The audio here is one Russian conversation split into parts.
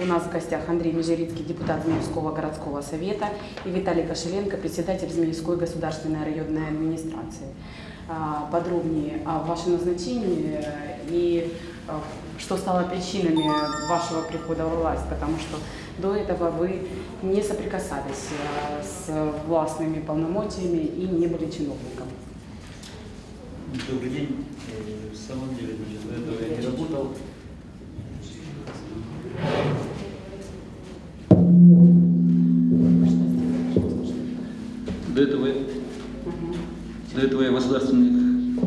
У нас в гостях Андрей Межерицкий, депутат Змеевского городского совета, и Виталий Кошеленко, председатель Змеевской государственной районной администрации. А, Подробнее о вашем назначении и а, что стало причинами вашего прихода в власть, потому что до этого вы не соприкасались а, с властными полномочиями и не были чиновником. Добрый день. Э, В самом деле, До этого, до этого я в государственных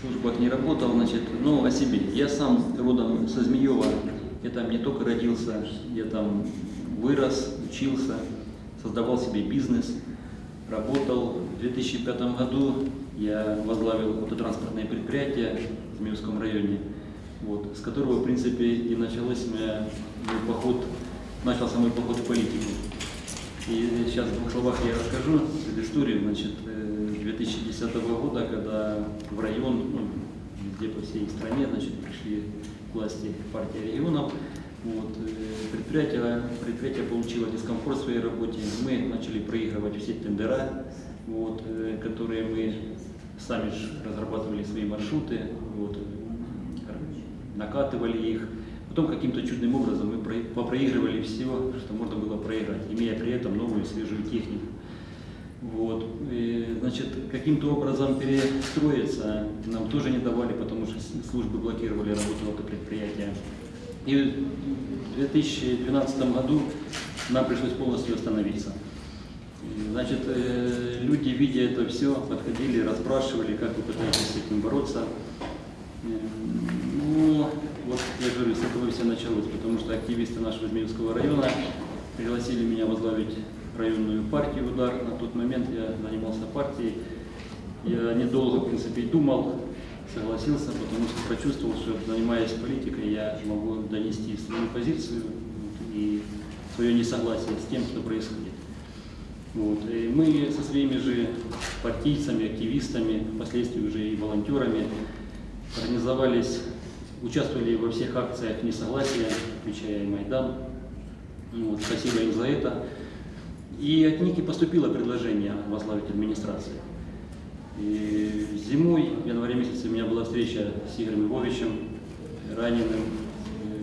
службах не работал, значит, ну, о себе. Я сам родом со Змеева, я там не только родился, я там вырос, учился, создавал себе бизнес, работал. В 2005 году я возглавил автотранспортное предприятие в Змеевском районе, вот, с которого, в принципе, и началось мой поход, начался мой поход в политику. И сейчас в двух словах я расскажу эту историю. Значит, э, 2010 года, когда в район, ну, везде по всей стране, значит, пришли к власти партии регионов, вот, э, предприятие, предприятие получило дискомфорт в своей работе. Мы начали проигрывать все тендера, вот, э, которые мы сами же разрабатывали свои маршруты, вот, э, накатывали их. Потом каким-то чудным образом мы про- попроигрывали все, что можно было проиграть, имея при этом новую свежую технику. Вот. И, значит, каким-то образом перестроиться нам тоже не давали, потому что службы блокировали работу это предприятия. И в 2012 году нам пришлось полностью остановиться. Значит, э, люди, видя это все, подходили, расспрашивали, как вы пытаетесь с этим бороться. Э, Ну, вот я говорю, с этого все началось, потому что активисты нашего Змеевского района пригласили меня возглавить районную партию «Удар». На тот момент я занимался партией. Я недолго, в принципе, думал, согласился, потому что прочувствовал, что занимаясь политикой, я могу донести свою позицию и свое несогласие с тем, что происходит. Вот. И мы со своими же партийцами, активистами, впоследствии уже и волонтерами организовались, участвовали во всех акциях несогласия, включая Майдан. Ну Вот, спасибо им за это. И от них и поступило предложение возглавить администрацию. И зимой, в январе месяце, у меня была встреча с Игорем Львовичем, раненым.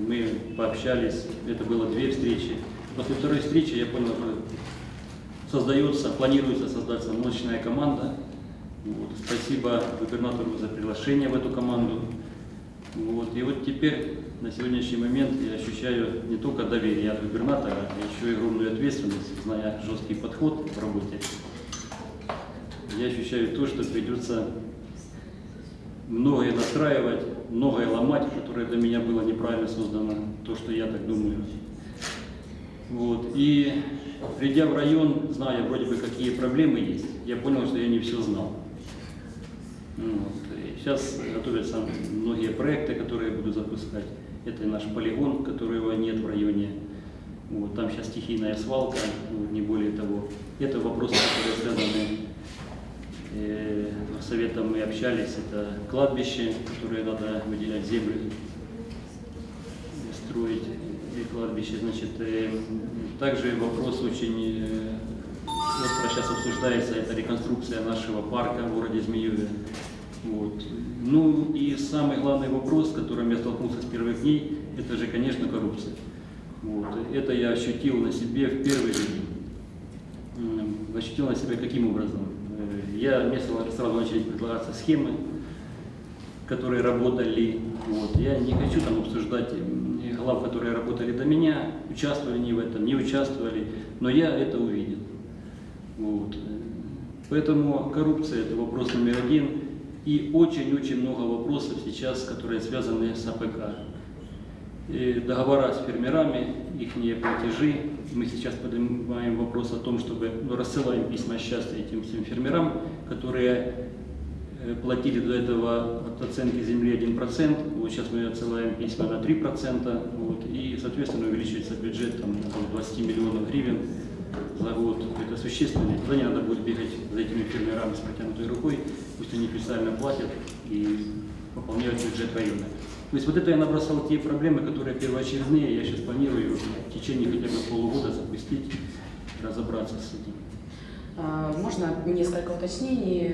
Мы пообщались, это было две встречи. После второй встречи я понял, что создается, планируется создаться мощная команда. Вот. Спасибо губернатору за приглашение в эту команду. Вот. И вот теперь, на сегодняшний момент, я ощущаю не только доверие от губернатора, а еще и огромную ответственность, зная жесткий подход в работе. Я ощущаю то, что придется многое настраивать, многое ломать, которое для меня было неправильно создано, то, что я так думаю. Вот. И придя в район, зная вроде бы какие проблемы есть, я понял, что я не все знал. Ну Вот. И сейчас готовятся многие проекты, которые я буду запускать. Это наш полигон, которого нет в районе. Вот. Там сейчас стихийная свалка, вот, не более того. Это вопросы, которые связаны э, советом мы общались, это кладбище, которое надо выделять землю, строить и кладбище. Значит, э, также вопрос очень э, остро сейчас обсуждается, это реконструкция нашего парка в городе Змееве. Вот. Ну и самый главный вопрос, с которым я столкнулся с первых дней, это же, конечно, коррупция. Вот. Это я ощутил на себе в первый же день. Ощутил на себе каким образом? Э, Я мне сразу начали предлагаться схемы, которые работали. Вот. Я не хочу там обсуждать м, глав, которые работали до меня, участвовали они в этом, не участвовали, но я это увидел. Вот. Поэтому коррупция – это вопрос номер один. И очень-очень много вопросов сейчас, которые связаны с АПК. И договора с фермерами, их платежи. Мы сейчас поднимаем вопрос о том, чтобы ну, рассылаем письма счастья этим всем фермерам, которые э, платили до этого от оценки земли 1%, вот сейчас мы отсылаем письма на 3%, вот, и, соответственно, увеличивается бюджет там, около 20 миллионов гривен за год. Это существенно. Туда не надо будет бегать за этими фермерами с протянутой рукой, пусть они специально платят и пополняют бюджет района. То есть вот это я набросал те проблемы, которые первоочередные, я сейчас планирую в течение хотя бы полугода запустить, разобраться с этим. А, Можно несколько уточнений?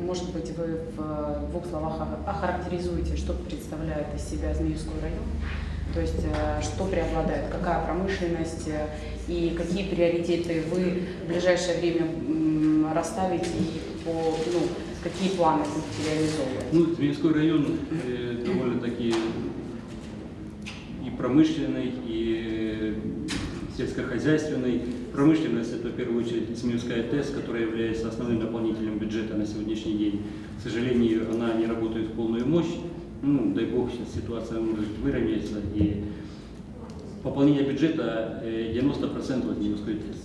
Может быть, вы в двух словах охарактеризуете, что представляет из себя Змеевской район? То есть, э, что преобладает, какая промышленность э, и какие приоритеты вы в ближайшее время расставите и по, ну, какие планы будете реализовывать? Ну, Змеевской район э, довольно-таки и промышленный, и э, сельскохозяйственный. Промышленность – это в первую очередь Змеевская ТЭС, которая является основным наполнителем бюджета на сегодняшний день. К сожалению, она не работает в полную мощь. Ну, дай бог, сейчас ситуация может выровняется. И пополнение бюджета э, 90% от Змеевской ТЭС,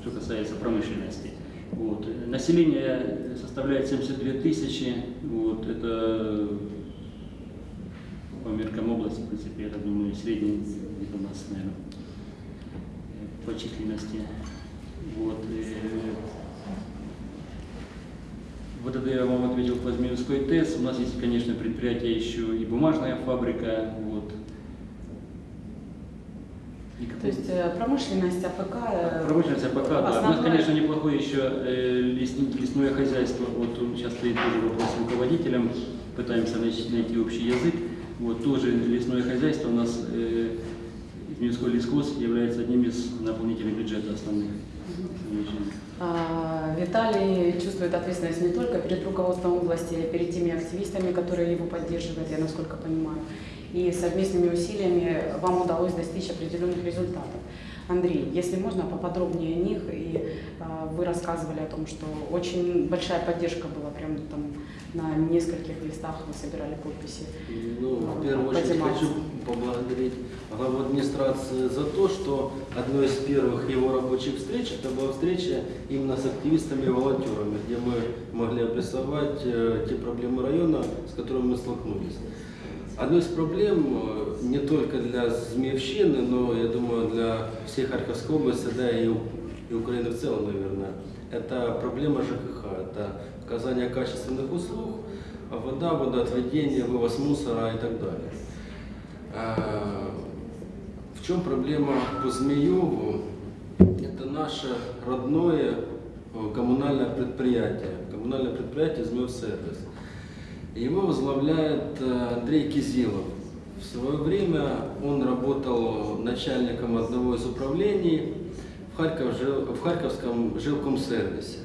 что касается промышленности. Вот. Э, Население составляет 72 тысячи. Вот. Это по меркам области, в принципе, я думаю, средний где-то у нас, наверное, э, по численности. Вот. Вот это я вам ответил по Змеевской ТЭС. У нас есть, конечно, предприятие еще и бумажная фабрика. Вот. И То есть э, промышленность, АПК... э, Промышленность АПК, да. У нас, основное- конечно, неплохое еще э, лесное хозяйство. Вот сейчас стоит тоже вопрос с руководителем, пытаемся найти, общий язык. Вот тоже лесное хозяйство у нас, э, Змеевской лескос является одним из наполнителей бюджета основных. А, Виталий чувствует ответственность не только перед руководством области, а перед теми активистами, которые его поддерживают, я насколько понимаю. И совместными усилиями вам удалось достичь определенных результатов. Андрей, если можно, поподробнее о них. И а, вы рассказывали о том, что очень большая поддержка была, прям там на нескольких листах вы собирали подписи. Ну, в первую очередь Подниматься. хочу поблагодарить главу администрации за то, что одной из первых его рабочих встреч, это была встреча именно с активистами и волонтерами, где мы могли обрисовать э, те проблемы района, с которыми мы столкнулись. Одной из проблем э, не только для Змеевщины, но, я думаю, для всей Харьковской области, да и, и Украины в целом, наверное, это проблема ЖКХ, это оказание качественных услуг, вода, водоотведение, вывоз мусора и так далее. А, В чем проблема по Змееву? Это наше родное э, коммунальное предприятие, коммунальное предприятие «Змеевсервис». Его возглавляет э, Андрей Кизилов. В свое время он работал начальником одного из управлений в, Харьков, в Харьковском жилкомсервисе.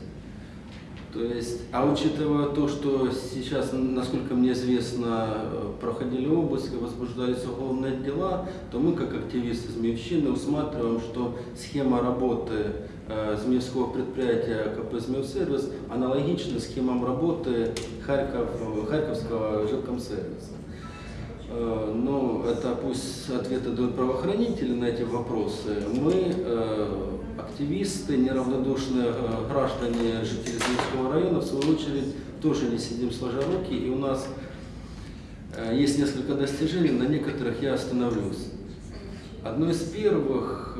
То есть, а учитывая то, что сейчас, насколько мне известно, проходили обыски, возбуждались уголовные дела, то мы, как активисты Змеевщины, усматриваем, что схема работы э, Змеевского предприятия КП «Змеевсервис» аналогична схемам работы Харьков, Харьковского жилкомсервиса. Э, Ну, это пусть ответы дают правоохранители на эти вопросы. Мы, э, активисты, неравнодушные э, граждане, жители Змеевского района, в свою очередь, тоже не сидим сложа руки, и у нас есть несколько достижений, на некоторых я остановлюсь. Одно из первых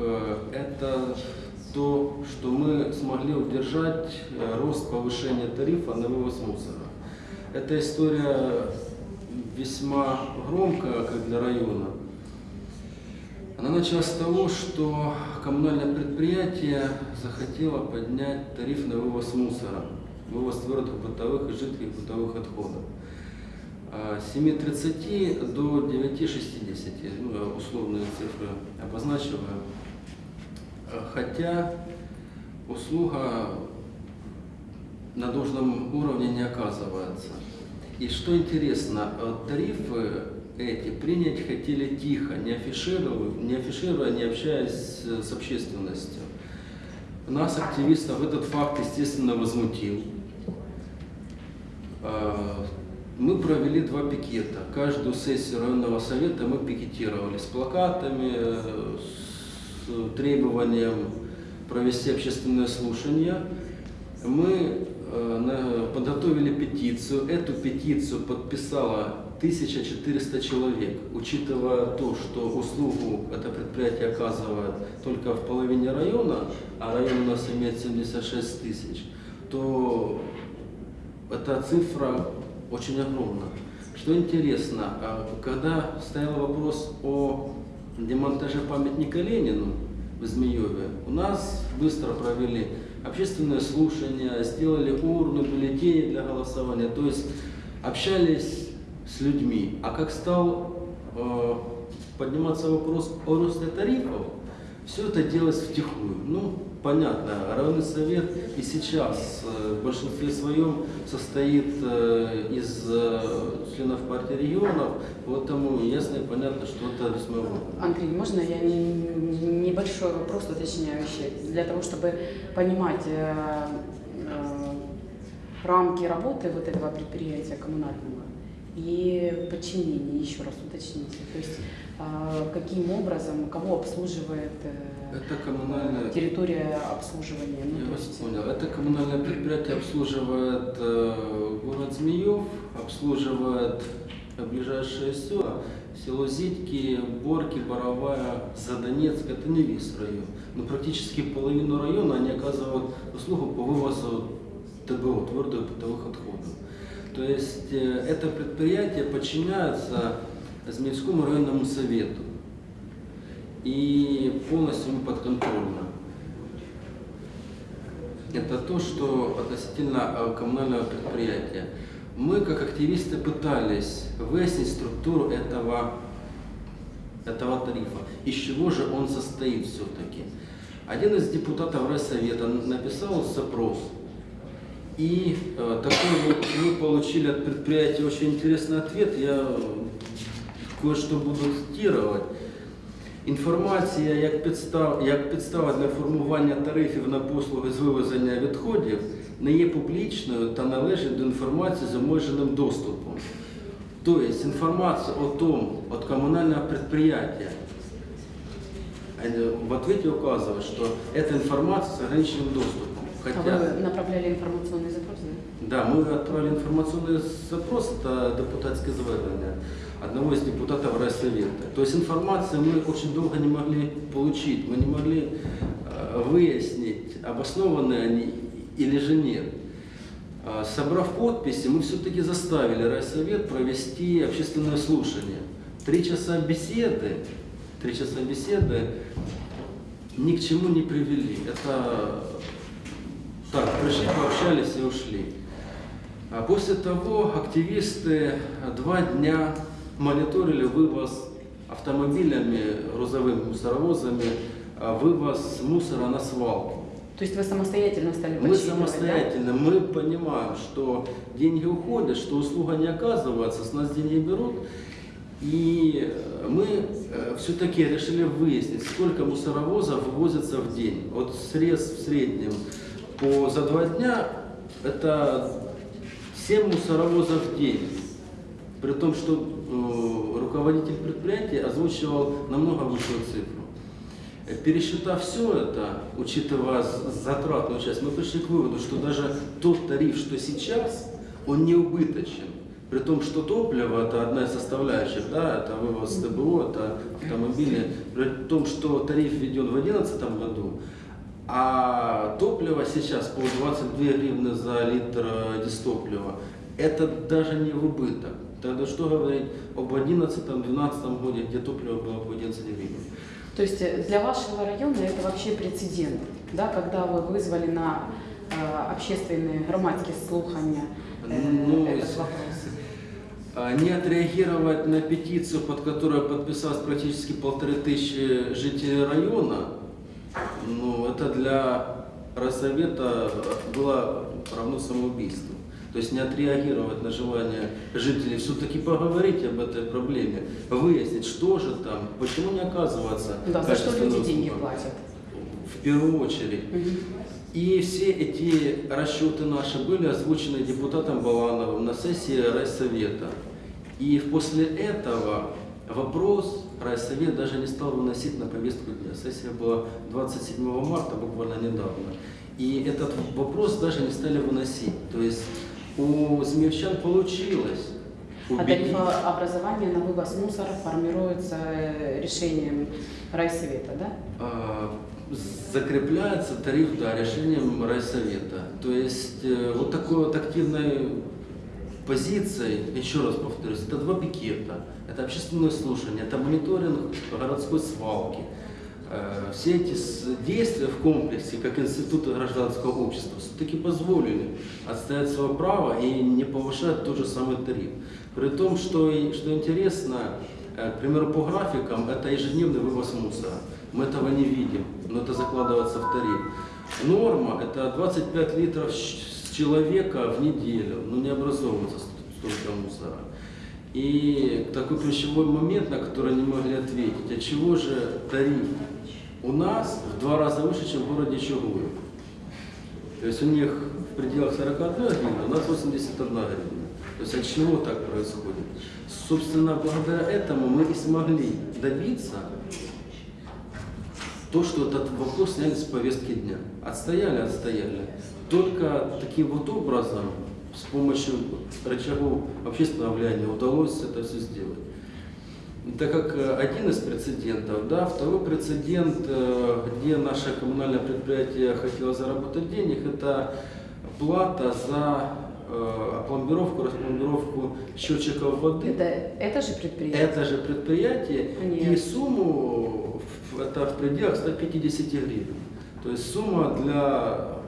это то, что мы смогли удержать э, рост повышения тарифа на вывоз мусора. Эта история весьма громкая, как для района. Она началась с того, что коммунальное предприятие захотело поднять тариф на вывоз мусора, вывоз твердых бытовых и жидких бытовых отходов. А, С 7.30 до 9.60, ну, я условные цифры обозначиваю. А, Хотя услуга на должном уровне не оказывается. И что интересно, э, тарифы эти принять хотели тихо, не афишируя, не, афишируя, не общаясь с- с общественностью. Нас, активистов, этот факт, естественно, возмутил. Э, Мы провели два пикета. Каждую сессию районного совета мы пикетировали с плакатами, э, требованием провести общественное слушание. Мы э, подготовили петицию. Эту петицию подписало 1400 человек. Учитывая то, что услугу это предприятие оказывает только в половине района, а район у нас имеет 76 тысяч, то эта цифра очень огромна. Что интересно, а, когда стоял вопрос о демонтаже памятника Ленину в Змееве, у нас быстро провели общественное слушание, сделали урну, бюллетени для голосования, то есть общались с людьми. А как стал э, подниматься вопрос о росте тарифов, все это делалось втихую. Ну, понятно, районный совет и сейчас э, в большинстве своем состоит э, из э, членов партии регионов, поэтому ясно и понятно, что это весьма важно. Андрей, можно я не- небольшой вопрос уточняющий, для того, чтобы понимать рамки работы вот этого предприятия коммунального и подчинение, еще раз уточните. То есть э, каким образом, кого обслуживает э, Это коммунальное территория обслуживания? Ну, Я вас есть- понял. Это коммунальное предприятие обслуживает э, город Змеев, обслуживает ближайшие села, село Зитки, Борки, Боровая, Задонецк. Это не весь район. Но практически половину района они оказывают услугу по вывозу ТБО, твердых бытовых отходов. То есть э, это предприятие подчиняется Змеевскому районному совету и полностью подконтрольно. Это то, что относительно э, коммунального предприятия. Мы, как активисты, пытались выяснить структуру этого, этого тарифа, из чего же он состоит все-таки. Один из депутатов Райсовета написал запрос, и э, такой вот мы получили от предприятия очень интересный ответ. Я кое-что буду цитировать. Інформація як підстав, як підстава для формування тарифів на послуги з вивезення відходів не є публічною та належить до інформації з обмеженим доступом. Тобто інформація о том, от коммунального предприятия, э, в ответе указывает, что эта информация с ограниченным доступом. А вы направляли информационный запрос, да? Да, мы отправили информационный запрос, это депутатское звернення одного из депутатов райсовета. То есть информацию мы очень долго не могли получить, мы не могли э, выяснить, обоснованы они или же нет. А, Собрав подписи, мы все-таки заставили райсовет провести общественное слушание. Три часа беседы, три часа беседы ни к чему не привели. Это так, пришли, пообщались и ушли. А после того активисты два дня мониторили вывоз автомобилями, грузовыми мусоровозами, а, вывоз мусора на свалку. То есть вы самостоятельно стали Мы самостоятельно, мы понимаем, что деньги уходят, что услуга не оказывается, с нас деньги берут. И э, мы все-таки решили выяснить, сколько мусоровозов вывозится в день. Вот срез в среднем по, за два дня это 7 мусоровозов в день. При том, что э, руководитель предприятия озвучивал намного высшую цифру. Э, Пересчитав все это, учитывая затратную часть, мы пришли к выводу, что даже тот тариф, что сейчас, он не убыточен. При том, что топливо это одна из составляющих, да, это вывоз ТБО, это автомобили. При том, что тариф введен в 2011 году, а топливо сейчас по 22 гривны за литр э, дистоплива, это даже не в убыток. Тогда что говорить об 2011-2012 году, где топливо было по 11 гривен? То есть э, для вашего района это вообще прецедент, да, когда вы вызвали на э, общественные громадские слухания э, Ну, этот вопрос. А, Не отреагировать на петицию, под которой подписалось практически полторы тысячи жителей района, ну, это для Росовета было равно самоубийству. То есть не отреагировать на желание жителей, все-таки поговорить об этой проблеме, выяснить, что же там, почему не оказывается Да, за что люди деньги платят? В первую очередь. И все эти расчеты наши были озвучены депутатом Балановым на сессии райсовета. И после этого вопрос райсовет даже не стал выносить на повестку дня. Сессия была 27 марта, буквально недавно. И этот вопрос даже не стали выносить. То есть у змеевчан получилось А убедить... тарифообразование на вывоз мусора формируется э, решением райсовета, да? А, закрепляется тариф да, решением райсовета. То есть э, вот такой вот активной позиций, еще раз повторюсь, это два пикета, это общественное слушание, это мониторинг городской свалки. Э, Все эти действия в комплексе, как институты гражданского общества, все-таки позволили отстоять свое право и не повышать тот же самый тариф. При том, что, что интересно, э, к примеру, по графикам, это ежедневный вывоз мусора. Мы этого не видим, но это закладывается в тариф. Норма – это 25 литров с человека в неделю, но не образовывается ст- столько мусора. И такой ключевой момент, на который не могли ответить, от чего же тариф у нас в два раза выше, чем в городе Чугуев. То есть у них в пределах 41 гривна, у нас 81 гривна. То есть от чего так происходит? Собственно, благодаря этому мы и смогли добиться то, что этот вопрос сняли с повестки дня. Отстояли, отстояли. Только таким вот образом, с помощью рычагов общественного влияния удалось это все сделать. Так как э, один из прецедентов, да, второй прецедент, э, где наше коммунальное предприятие хотело заработать денег, это плата за э, опломбировку, распломбировку счетчиков воды. Это, это же предприятие? Это же предприятие и Нет. сумму в- это в пределах 150 гривен. То есть сумма для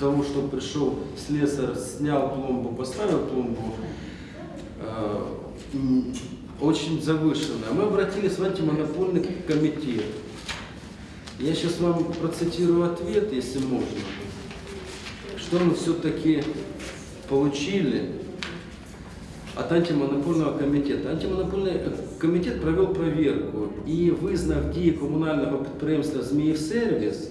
того, чтобы пришел слесарь, снял пломбу, поставил пломбу, э, м, очень завышенная. Мы обратились в антимонопольный комитет. Я сейчас вам процитирую ответ, если можно. Что мы все-таки получили от антимонопольного комітету. Антимонопольний е, комітет провів перевірку і визнав дії комунального підприємства «Зміївсервіс»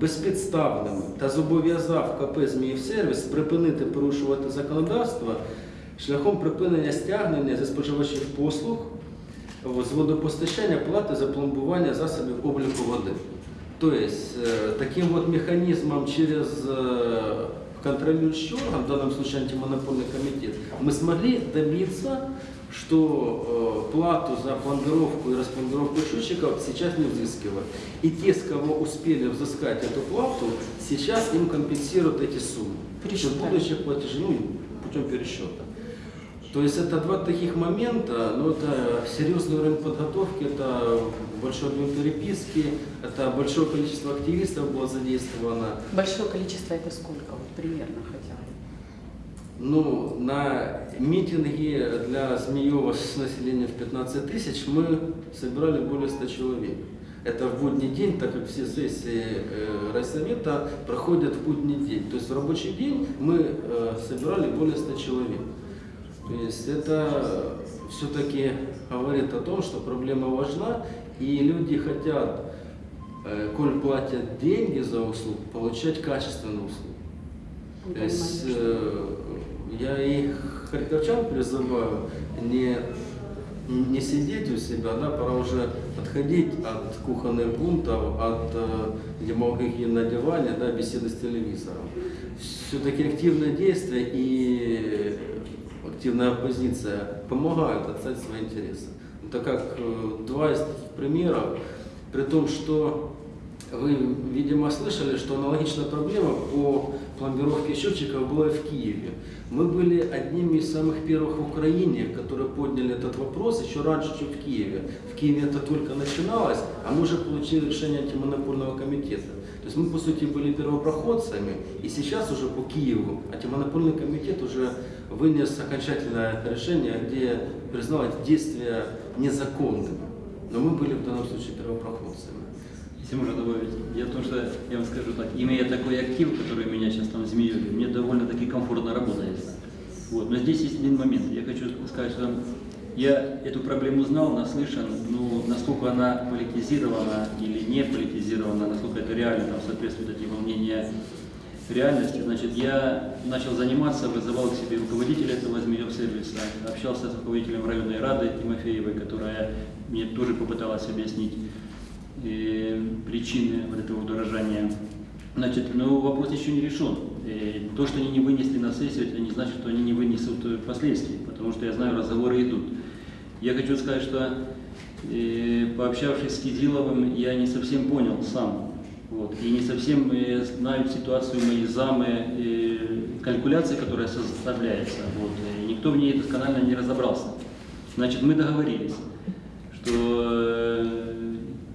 безпідставними та зобов'язав КП «Зміївсервіс» припинити порушувати законодавство шляхом припинення стягнення зі споживачів послуг з водопостачання плати за пломбування засобів обліку води. То есть э, таким вот механизмом через э, контролирующий орган, в данном случае антимонопольный комитет, мы смогли добиться, что э, плату за пломбировку и распломбировку счетчиков сейчас не взыскивают. И те, с кого успели взыскать эту плату, сейчас им компенсируют эти суммы. Пересчитали. В будущих платежей, ну, путем пересчета. То есть это два таких момента, но это серьезный уровень подготовки, это большой объем переписки, это большое количество активистов было задействовано. Большое количество это сколько? Вот примерно хотя бы. Ну, на митинги для Змеева с населением в 15 тысяч мы собирали более 100 человек. Это в будний день, так как все сессии э, райсовета проходят в будний день. То есть в рабочий день мы э, собирали более 100 человек. То есть это все-таки говорит о том, что проблема важна, и люди хотят, э, коль платят деньги за услугу, получать качественную услугу. Вы То есть э, я и харьковчан призываю не, не сидеть у себя, да, пора уже отходить от кухонных бунтов, от э, демагогии на диване, да, беседы с телевизором. Все-таки активное действие и активная оппозиция помогают отстать свои интересы. Так как э, два из примеров, при том, что вы, видимо, слышали, что аналогичная проблема по пломбировке счетчиков была и в Киеве. Мы были одними из самых первых в Украине, которые подняли этот вопрос еще раньше, чем в Киеве. В Киеве это только начиналось, а мы уже получили решение антимонопольного комитета. То есть мы, по сути, были первопроходцами, и сейчас уже по Киеву антимонопольный комитет уже вынес окончательное решение, где признал действия незаконными. Но мы были в данном случае первопроходцами. Если можно добавить, я то, что я вам скажу так, имея такой актив, который меня сейчас там змеюли, мне довольно-таки комфортно работает. Вот. Но здесь есть один момент. Я хочу сказать, что я эту проблему знал, наслышан, но насколько она политизирована или не политизирована, насколько это реально там, соответствует эти волнения реальности, значит, я начал заниматься, вызывал к себе руководителя этого змеев сервиса, общался с руководителем районной рады Тимофеевой, которая мне тоже попыталась объяснить э, причины вот этого удорожания. Значит, но вопрос еще не решен. Э, То, что они не вынесли на сессию, это не значит, что они не вынесут э, последствий, потому что я знаю, разговоры идут. Я хочу сказать, что э, пообщавшись с Кизиловым, я не совсем понял сам. Вот, и не совсем э, знают ситуацию мои замы, калькуляции, которая составляется. Вот, и никто в ней досконально не разобрался. Значит, мы договорились, что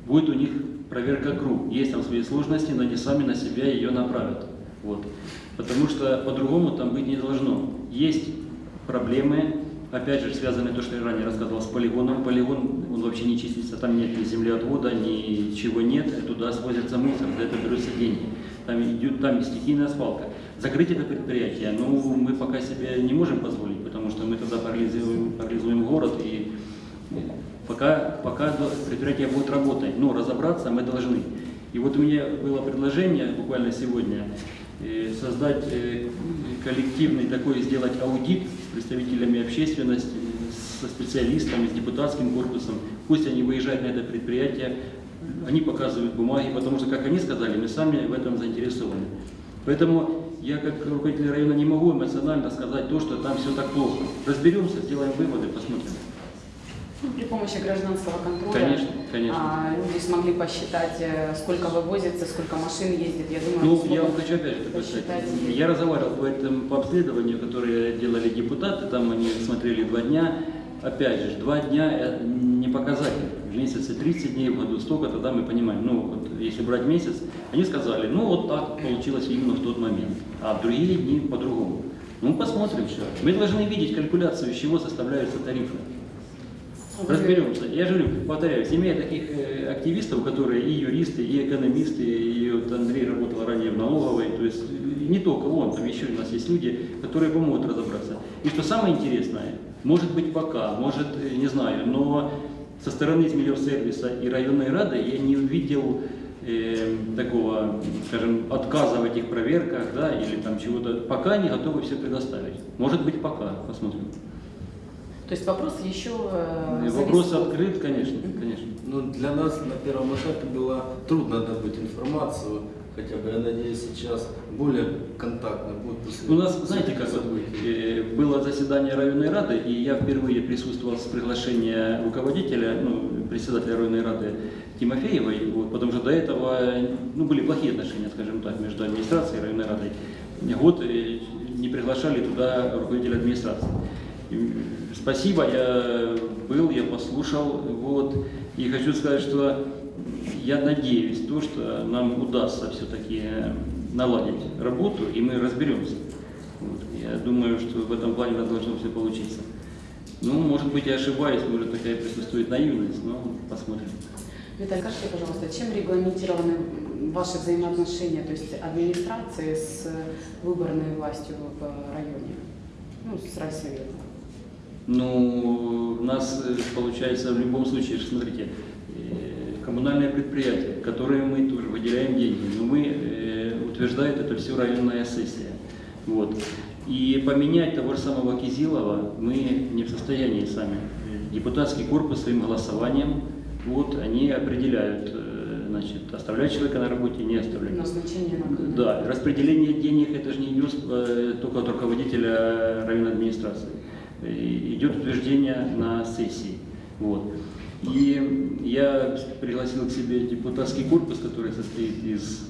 будет у них проверка ГРУ. Есть там свои сложности, но они сами на себя ее направят. Вот. Потому что по-другому там быть не должно. Есть проблемы, опять же, связанные то, что я ранее рассказывал, с полигоном. Полигон, он вообще не числится, там нет ни землеотвода, ничего нет, туда свозятся мусор, за это берутся деньги. Там идет там стихийная свалка. Закрыть это предприятие, ну, мы пока себе не можем позволить, потому что мы тогда парализуем, парализуем город, и пока, пока предприятие будет работать, но разобраться мы должны. И вот у меня было предложение буквально сегодня э, создать э, коллективный такой, сделать аудит с представителями общественности, со специалистами, с депутатским корпусом. Пусть они выезжают на это предприятие, они показывают бумаги, потому что, как они сказали, мы сами в этом заинтересованы. Поэтому я как руководитель района не могу эмоционально сказать то, что там все так плохо. Разберемся, сделаем выводы, посмотрим. При помощи гражданского контроля Конечно, конечно. а, люди смогли посчитать, э, сколько вывозится, сколько машин ездит. Я думаю, Ну, я вам смогут хочу опять сказать. посчитать. Я разговаривал по этому по обследованию, которое делали депутаты, там они смотрели два дня. Опять же, два дня это не показатель. В месяце 30 дней, в году столько, тогда мы понимаем, ну вот если брать месяц, они сказали, ну вот так получилось именно в тот момент, а в другие дни по-другому. Ну посмотрим все. Мы должны видеть калькуляцию, из чего составляются тарифы. Разберемся. Я же говорю, повторяюсь, имея таких э, активистов, которые и юристы, и экономисты, и вот Андрей работал ранее в налоговой, то есть э, не только он, там еще у нас есть люди, которые помогут разобраться. И что самое интересное, может быть пока, может, э, не знаю, но со стороны сервиса и районной рады я не увидел э, такого, скажем, отказа в этих проверках, да, или там чего-то. Пока не готовы все предоставить. Может быть пока, посмотрим. То есть вопрос еще... э, И Вопрос открыт, конечно, конечно. Ну, для нас на первом этапе было трудно добыть информацию, хотя бы, я надеюсь, сейчас более контактно будет после У нас, знаете, как событий. э, было заседание районной рады, и я впервые присутствовал с приглашения руководителя, ну, председателя районной рады Тимофеевой, вот, потому что до этого ну, были плохие отношения, скажем так, между администрацией и районной радой. Год э, не приглашали туда руководителя администрации. Спасибо, я был, я послушал, вот, и хочу сказать, что я надеюсь, то, что нам удастся все-таки наладить работу, и мы разберемся. Вот. Я думаю, что в этом плане у должно все получиться. Ну, может быть, я ошибаюсь, может, такая присутствует наивность, но посмотрим. Виталий, скажите, пожалуйста, чем регламентированы ваши взаимоотношения, то есть администрации с выборной властью в районе, ну, с райсоветом? Ну, у нас э, получается в любом случае, смотрите, э, коммунальное предприятие, которое мы тоже выделяем деньги, но мы э, утверждает это все районная сессия. Вот. И поменять того же самого Кизилова мы не в состоянии сами. Депутатский корпус своим голосованием, вот, они определяют, значит, оставлять человека на работе, не оставлять. Назначение на. Да, распределение денег это же не идет только от руководителя районной администрации. Идет утверждение на сессии. Вот. И я пригласил к себе депутатский корпус, который состоит из,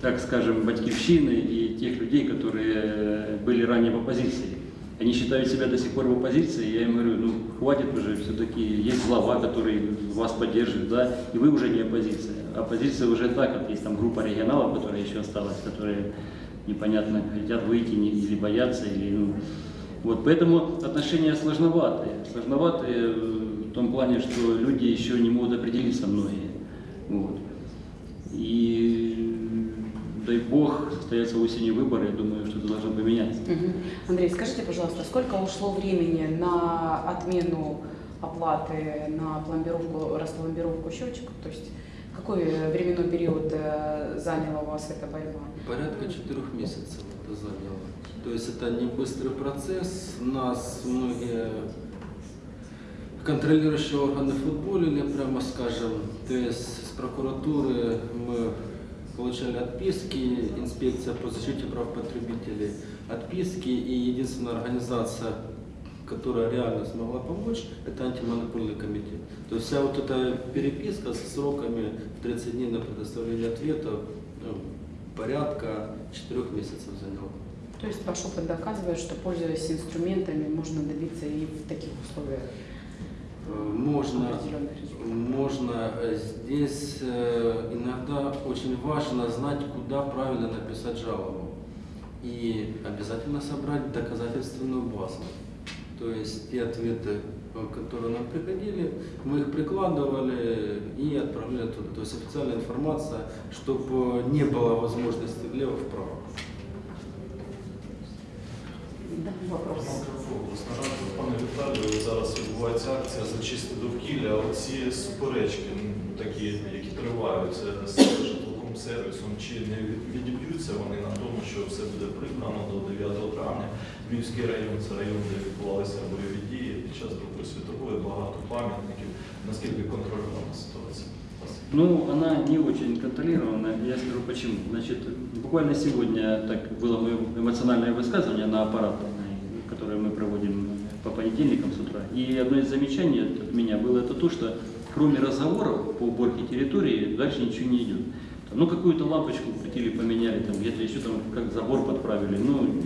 так скажем, батькивщины и тех людей, которые были ранее в оппозиции. Они считают себя до сих пор в оппозиции, я им говорю, ну хватит уже, все-таки есть глава, который вас поддерживает, да, и вы уже не оппозиция. Оппозиция уже так, вот есть там группа регионалов, которая еще осталась, которые непонятно хотят выйти или боятся, или, ну, вот, поэтому отношения сложноватые. Сложноватые э, в том плане, что люди еще не могут определиться многие. Вот. И дай бог, состоятся осенью выборы, я думаю, что это должно поменяться. Мгм. Андрей, скажите, пожалуйста, сколько ушло времени на отмену оплаты на пломбировку, распломбировку счетчиков? То есть какой э, временной период э, заняла у вас эта борьба? Порядка четырех месяцев это заняло. То есть это не быстрый процесс. Нас многие контролирующие органы футболили, прямо скажем. То есть с прокуратуры мы получали отписки, инспекция по защите прав потребителей, отписки и единственная организация, которая реально смогла помочь, это антимонопольный комитет. То есть вся вот эта переписка с сроками в 30 дней на предоставление ответов ну, порядка 4 месяцев заняла. То есть ваш опыт доказывает, что пользуясь инструментами, можно добиться и в таких условиях Э, Можно, можно э, здесь э, иногда очень важно знать, куда правильно написать жалобу. И обязательно собрать доказательственную базу. То есть те ответы, которые нам приходили, мы их прикладывали и отправляли туда. То есть официальная информация, чтобы не было возможности влево-вправо. пане Віталію, зараз відбувається акція «Зачисти довкілля». Оці суперечки, ну, такі, які тривають е, з житловим сервісом, чи не відіб'ються вони на тому, що все буде прибрано до 9 травня? Львівський район це район, де відбувалися бойові дії під час Другої світової, багато пам'ятників. Наскільки контрольована ситуація? Спасибо. Ну, она не очень контролирована, я скажу почему. Значит, буквально сегодня так было мое эмоциональное высказывание на аппаратной, которое мы проводим по понедельникам с утра. И одно из замечаний от меня было это то, что кроме разговоров по уборке территории дальше ничего не идет. Ну, какую-то лампочку крутили, поменяли, там, где-то еще там как забор подправили. Ну,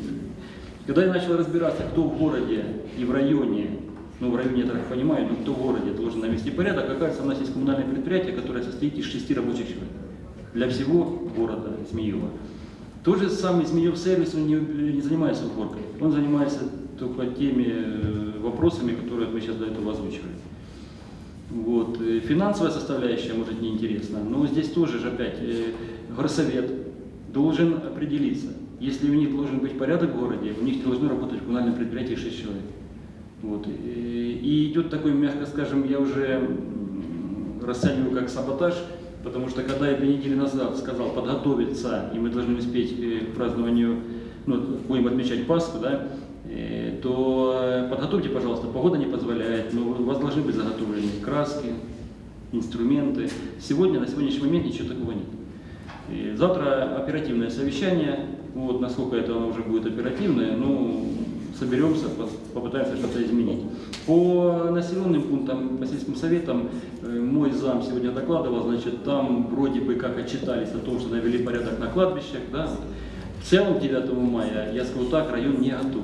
когда я начал разбираться, кто в городе и в районе, ну в районе я так понимаю, но кто в городе должен навести порядок, оказывается, у нас есть коммунальное предприятие, которое состоит из шести рабочих человек для всего города Змеева. Тот же самый Змеев сервис, он не, не занимается уборкой, он занимается только теми э, вопросами, которые мы сейчас до этого озвучивали. Вот. э, Финансовая составляющая, может, неинтересна, но здесь тоже же опять э, горсовет должен определиться. Если у них должен быть порядок в городе, у них должно работать в коммунальном предприятии 6 человек. Вот. И идет такой, мягко скажем, я уже расцениваю как саботаж, потому что когда я две недели назад сказал подготовиться, и мы должны успеть э, к празднованию, ну, будем отмечать Пасху, да, э, то э, подготовьте, пожалуйста, погода не позволяет, но у вас должны быть заготовлены краски, инструменты. Сегодня, на сегодняшний момент ничего такого нет. И завтра оперативное совещание, вот насколько это оно уже будет оперативное, ну, соберемся, попытаемся что-то изменить. По населенным пунктам, по сельским советам, э, мой зам сегодня докладывал, значит, там вроде бы как отчитались о том, что навели порядок на кладбищах, да. В целом 9 мая, я скажу так, район не готов.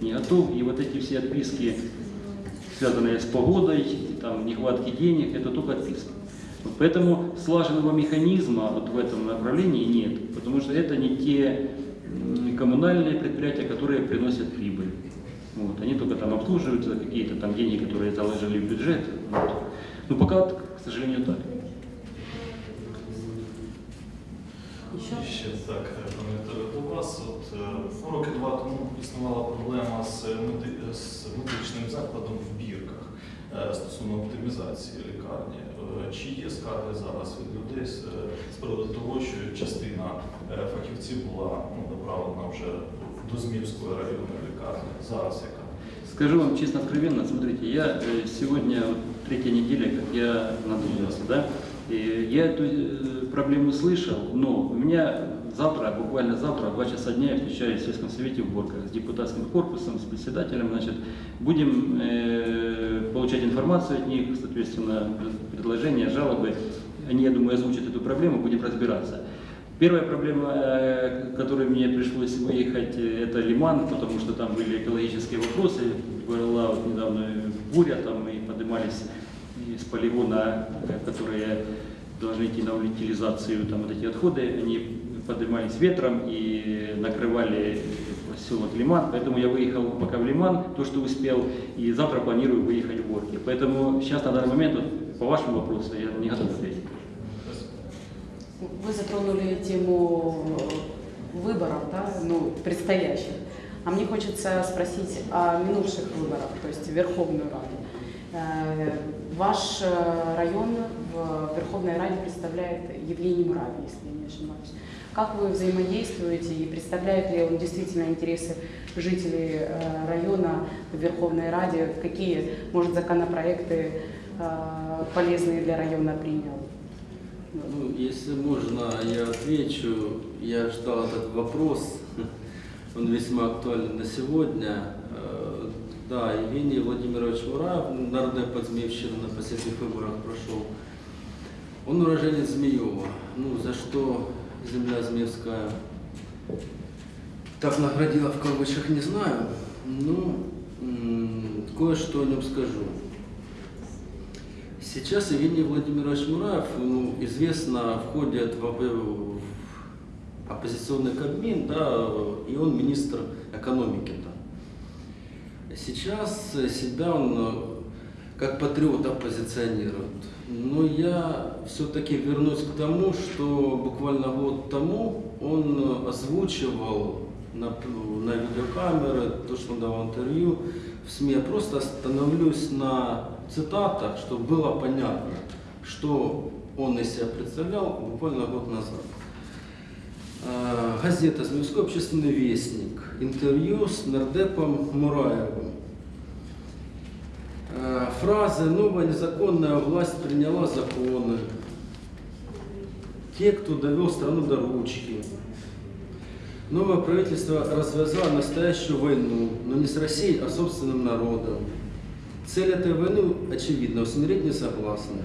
Не готов, и вот эти все отписки, связанные с погодой, там, нехватки денег, это только отписки. Поэтому слаженного механизма вот в этом направлении нет, потому что это не те коммунальные предприятия, которые приносят прибыль. Вот. Они только там обслуживаются, какие-то там деньги, которые заложили в бюджет. Вот. Ну пока, вот, к сожалению, так. Еще? Ще так, е, пане Віталію, до вас. От, е, ну, роки два тому існувала проблема з, меди- з медичним закладом в бірках е, стосовно оптимізації лікарні. Е, Чи є скарги зараз від людей з, е, з приводу того, що частина е, фахівців була ну, направлена вже до Зміївської районної лікарні? Зараз яка? Скажу вам честно, откровенно, смотрите, я э, сегодня вот, третья неделя, как я надумался, да, и я эту э, проблему слышал, но у меня завтра, буквально завтра, в 2 часа дня я встречаюсь в сельском совете в Борках с депутатским корпусом, с председателем, значит, будем э, получать информацию от них, соответственно, предложения, жалобы, они, я думаю, озвучат эту проблему, будем разбираться. Первая проблема, э, которой мне пришлось выехать, э, это Лиман, потому что там были экологические вопросы. Была вот недавно буря, там мы поднимались из полигона, э, которые должны идти на утилизацию, там вот эти отходы, они поднимались ветром и накрывали поселок Лиман, поэтому я выехал пока в Лиман, то, что успел, и завтра планирую выехать в Горки. Поэтому сейчас на данный момент, вот, по вашему вопросу, я не готов ответить. Вы затронули тему э, выборов, да, ну, предстоящих. А мне хочется спросить о минувших выборах, то есть Верховную Раду. Э, Ваш э, район в Верховной Раде представляет Евгений Муравий, если я не ошибаюсь. Как вы взаимодействуете и представляет ли он действительно интересы жителей района в Верховной Раде? Какие, может, законопроекты полезные для района принял? Ну, если можно, я отвечу. Я ждал этот вопрос. Он весьма актуален на сегодня. Э, Да, Евгений Владимирович Мураев, народная подзмеевщина на последних выборах прошел. Он уроженец Змеева. Ну, за что земля Змеевская так наградила в кавычках, не знаю. Ну, кое-что о нем скажу. Сейчас Евгений Владимирович Мураев, ему известно, входит в, ОП в оппозиционный кабмин, да, и он министр экономики. Да. Сейчас себя он э, как патриота позиционирует. Но я все-таки вернусь к тому, что буквально год тому он озвучивал на, на видеокамеры, то, что он давал интервью в СМИ. Я просто остановлюсь на цитатах, чтобы было понятно, что он из себя представлял буквально год назад. Э, Газета «Змеевской общественный вестник». Интервью с нардепом Мураевым. Э, Фразы «Новая незаконная власть приняла законы». Те, кто довел страну до ручки. Новое правительство развязало настоящую войну, но не с Россией, а собственным народом. Цель этой войны очевидна – усмирить несогласных.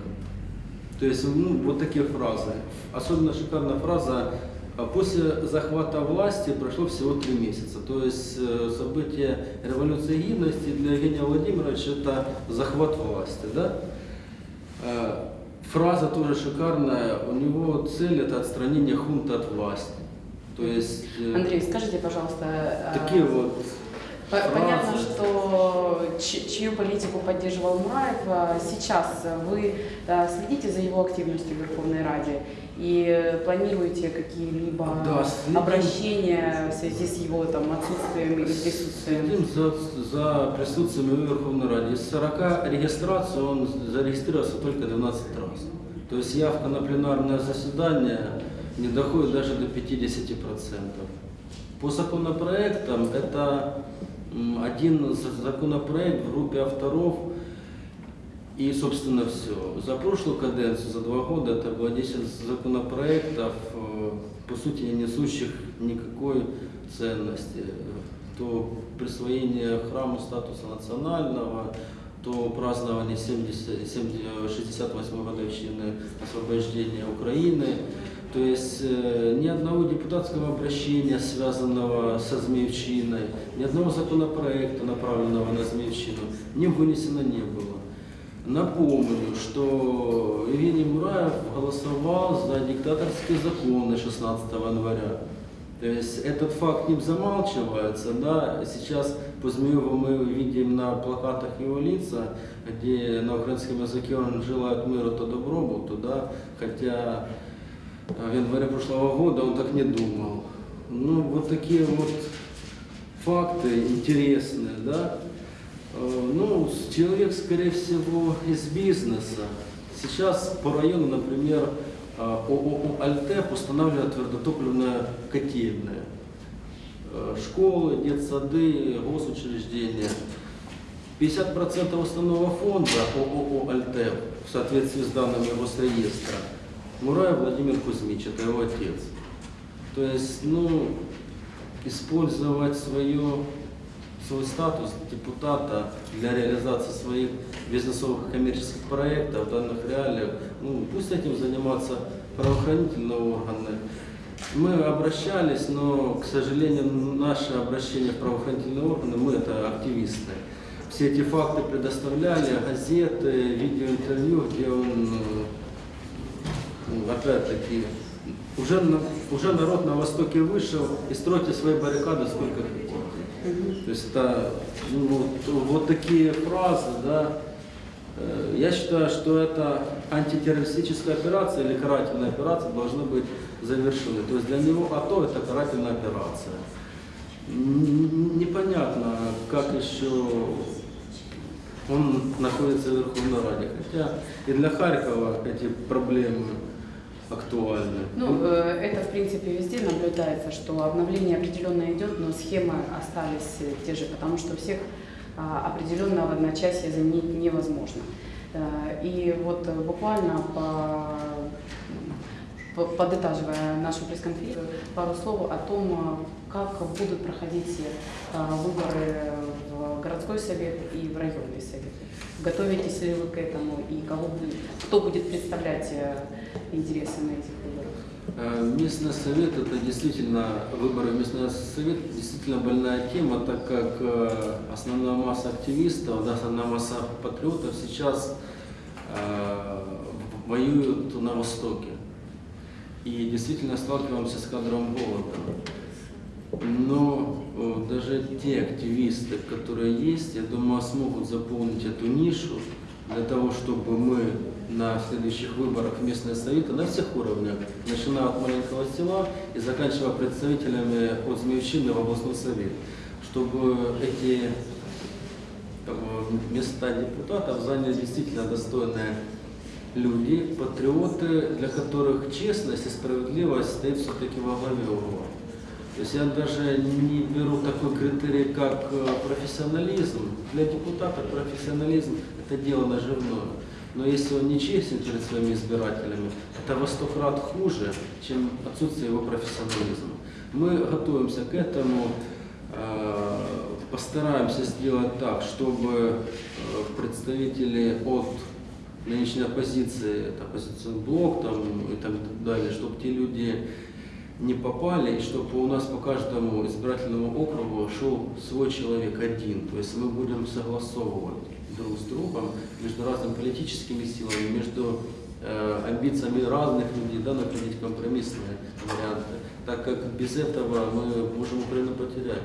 То есть, ну, вот такие фразы. Особенно шикарная фраза а После захвата власти прошло всего три месяца. То есть э, событие революции гидности для Евгения Владимировича это захват власти. Да? Э, Фраза тоже шикарная. У него цель это отстранение хунта от власти. То есть э, Андрей, скажите, пожалуйста, а, такие вот Понятно, что чью политику поддерживал Мураев. А Сейчас вы следите за его активностью в Верховной Раде и планируете какие-либо Да, обращения в связи с его там, отсутствием или присутствием? Следим за, за присутствием в Верховной Раде. Из 40 регистраций он зарегистрировался только 12 раз. То есть явка на пленарное заседание не доходит даже до 50%. По законопроектам это один за- законопроект в группе авторов и, собственно, все. За прошлую каденцию, за два года, это было 10 законопроектов, э, по сути, не несущих никакой ценности. То присвоение храму статуса национального, то празднование 70, 68 годовщины освобождения Украины. То есть э, ни одного депутатского обращения, связанного со Змеевщиной, ни одного законопроекта, направленного на Змеевщину, не вынесено не было. Напомню, что Евгений Мураев голосовал за диктаторские законы 16 января. То есть этот факт не замалчивается, да, сейчас по Змееву мы видим на плакатах его лица, где на украинском языке он желает миру то добробуту, да, хотя в январе прошлого года он так не думал. Ну, вот такие вот факты интересные, да. Э, Ну, человек, скорее всего, из бизнеса. Сейчас по району, например, э, ООО «Альтеп» устанавливает твердотопливное котельное. Э, Школы, детсады, госучреждения. 50% основного фонда ООО «Альтеп» в соответствии с данными Госреестра Мураев Владимир Кузьмич, это его отец. То есть, ну, использовать свое, свой статус депутата для реализации своих бизнесовых коммерческих проектов в данных реалиях, ну, пусть этим заниматься правоохранительные органы. Мы обращались, но, к сожалению, наше обращение в правоохранительные органы, мы это активисты. Все эти факты предоставляли, газеты, видеоинтервью, где он э, опять-таки, уже, уже народ на Востоке вышел и стройте свои баррикады сколько хотите. То есть это ну, вот, такие фразы, да. Э, Я считаю, что это антитеррористическая операция или карательная операция должны быть завершены. То есть для него АТО это карательная операция. Непонятно, как еще он находится в Верховной Раде. Хотя и для Харькова эти проблемы актуальны. Ну, э, это, в принципе, везде наблюдается, что обновление определенно идет, но схемы остались те же, потому что всех а, определенно в одночасье заменить невозможно. Э, И вот буквально по по- подытаживая нашу пресс-конференцию, пару слов о том, как будут проходить э, выборы в городской совет и в районный совет. Готовитесь ли вы к этому и кого будет, кто будет представлять э, интересы на этих выборах? Э, Местный совет это действительно, выборы местный совет действительно больная тема, так как э, основная масса активистов, да, основная масса патриотов сейчас э, воюют на Востоке. И действительно сталкиваемся с кадровым голодом. Но э, даже те активисты, которые есть, я думаю, смогут заполнить эту нишу для того, чтобы мы на следующих выборах местные советы на всех уровнях, начиная от маленького села и заканчивая представителями от Змеевщины в областной совет, чтобы эти э, места депутатов заняли действительно достойные люди, патриоты, для которых честность и справедливость стоит все-таки во главе угла. То есть я даже не беру такой критерий, как э, профессионализм. Для депутата профессионализм – это дело наживное. Но если он не честен перед своими избирателями, это во сто крат хуже, чем отсутствие его профессионализма. Мы готовимся к этому, э, постараемся сделать так, чтобы э, представители от нынешней оппозиции, это оппозиционный блок там, и так далее, чтобы те люди не попали, и чтобы у нас по каждому избирательному округу шел свой человек один. То есть мы будем согласовывать друг с другом между разными политическими силами, между э, амбициями разных людей, да, находить компромиссные варианты. Так как без этого мы можем Украину потерять.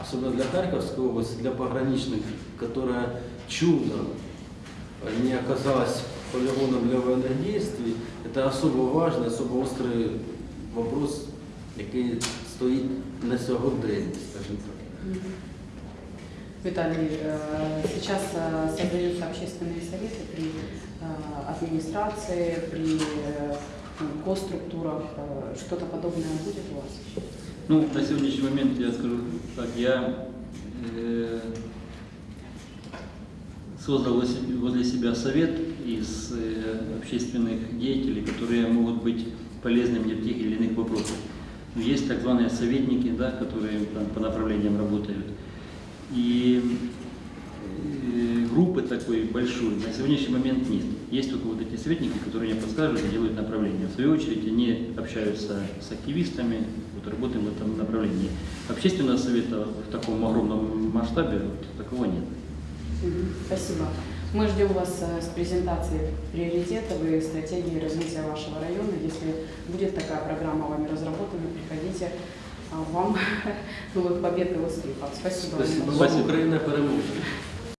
Особенно для Харьковской области, для пограничных, которая чудом не оказалась полигоном для военных действий, это особо важный, особо острий вопрос, який стоїть на сьогодення, скажімо так. Виталий, сейчас создаются общественные советы при администрации, при госструктурах. Что-то подобное будет у вас? Ну, на сегодняшний момент я скажу так, я э, создал возле се- возле себя совет из э, общественных деятелей, которые могут быть полезны мне в тех или иных вопросах. Ну, Есть так званые советники, да, которые там по направлениям работают. И э, группы такой большой на сегодняшний момент нет. Есть только вот эти советники, которые мне подскажут и делают направление. В свою очередь они общаются с активистами, вот работаем в этом направлении. Общественного совета в таком огромном масштабе вот, такого нет. Спасибо. Мы ждем вас э, с презентацией приоритетов и стратегии развития вашего района. Если будет такая программа вами разработана, приходите. А Вам новых побед и успехов. Спасибо. вам Спасибо. Спасибо. Україна переможе.